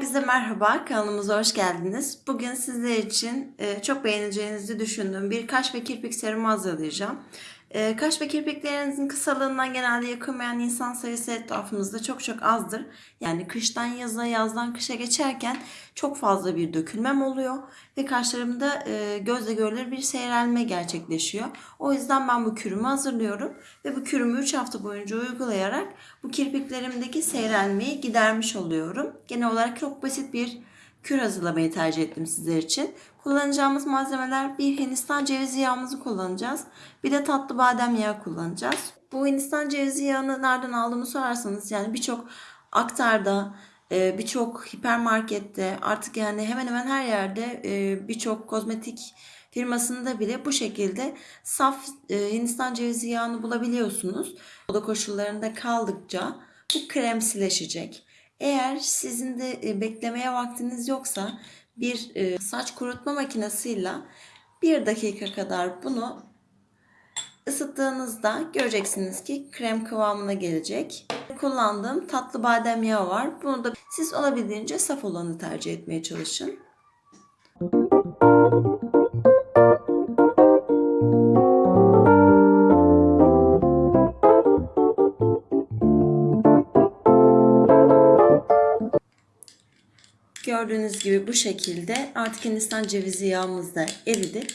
Herkese merhaba, kanalımıza hoş geldiniz. Bugün sizler için e, çok beğeneceğinizi düşündüğüm bir kaş ve kirpik serumu hazırlayacağım. E, kaş ve kirpiklerinizin kısalığından genelde yakınmayan insan sayısı etrafımızda çok çok azdır. Yani kıştan yaza, yazdan kışa geçerken çok fazla bir dökülmem oluyor ve kaşlarımda e, gözle görülür bir seyrelme gerçekleşiyor. O yüzden ben bu kürümü hazırlıyorum ve bu kürümü 3 hafta boyunca uygulayarak bu kirpiklerimdeki seyrelmeyi gidermiş oluyorum. Genel olarak çok basit bir kür hazırlamayı tercih ettim sizler için. Kullanacağımız malzemeler bir Hindistan cevizi yağımızı kullanacağız. Bir de tatlı badem yağı kullanacağız. Bu Hindistan cevizi yağını nereden aldığımı sorarsanız yani birçok aktarda, e, birçok hipermarkette artık yani hemen hemen her yerde e, birçok kozmetik firmasında bile bu şekilde saf e, Hindistan cevizi yağını bulabiliyorsunuz. Oda koşullarında kaldıkça bu kremsileşecek. Eğer sizin de e, beklemeye vaktiniz yoksa bir e, saç kurutma makinesiyle bir dakika kadar bunu ısıttığınızda göreceksiniz ki krem kıvamına gelecek. Kullandığım tatlı badem yağı var. Bunu da siz olabildiğince saf olanı tercih etmeye çalışın. Gördüğünüz gibi bu şekilde artık Hindistan cevizi yağımız da eridi.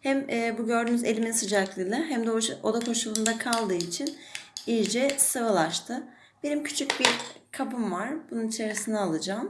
Hem e, bu gördüğünüz elimin sıcaklığıyla hem de oda koşulunda kaldığı için iyice sıvılaştı. Benim küçük bir kabım var. Bunun içerisine alacağım.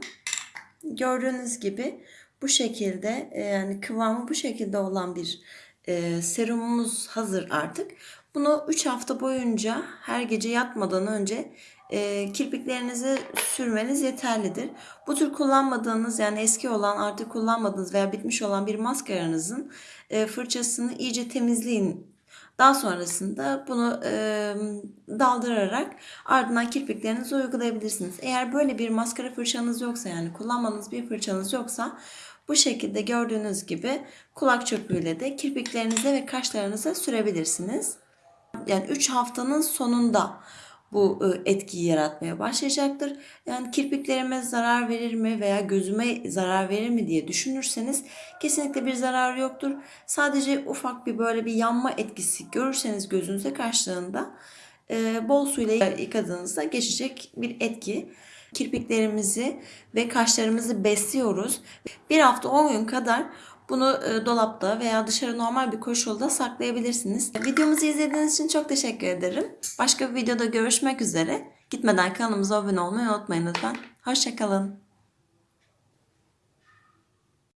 Gördüğünüz gibi bu şekilde e, yani kıvamı bu şekilde olan bir e, serumumuz hazır artık. Bunu 3 hafta boyunca her gece yatmadan önce e, kirpiklerinizi sürmeniz yeterlidir. Bu tür kullanmadığınız yani eski olan artık kullanmadığınız veya bitmiş olan bir maskaranızın e, fırçasını iyice temizleyin. Daha sonrasında bunu e, daldırarak ardından kirpiklerinizi uygulayabilirsiniz. Eğer böyle bir maskara fırçanız yoksa yani kullanmanız bir fırçanız yoksa bu şekilde gördüğünüz gibi kulak çöpüyle de kirpiklerinize ve kaşlarınıza sürebilirsiniz. Yani 3 haftanın sonunda bu e, etkiyi yaratmaya başlayacaktır. Yani kirpiklerime zarar verir mi veya gözüme zarar verir mi diye düşünürseniz kesinlikle bir zararı yoktur. Sadece ufak bir böyle bir yanma etkisi görürseniz gözünüze karşılığında e, bol suyla yıkadığınızda geçecek bir etki. Kirpiklerimizi ve kaşlarımızı besliyoruz. Bir hafta 10 gün kadar bunu e, dolapta veya dışarı normal bir koşulda saklayabilirsiniz. Videomuzu izlediğiniz için çok teşekkür ederim. Başka bir videoda görüşmek üzere. Gitmeden kanalımıza abone olmayı unutmayın lütfen. Hoşçakalın.